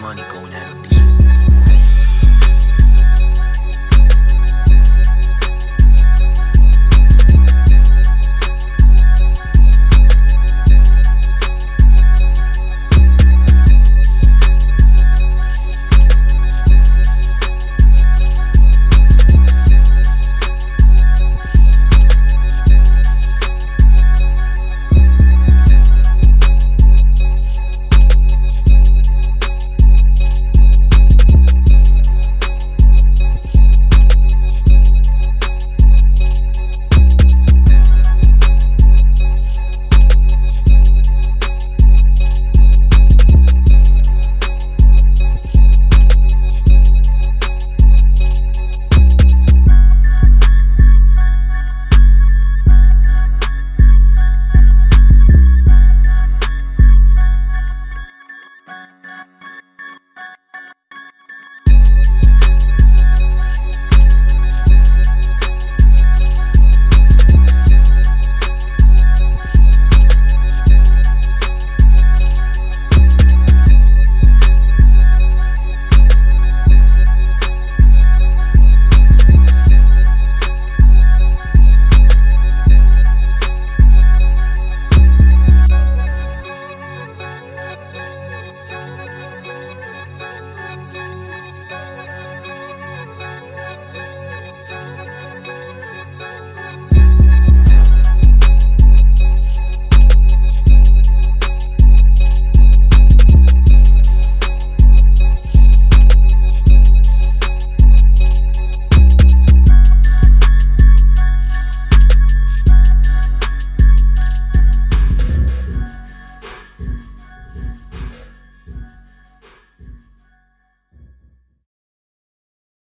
money going out of these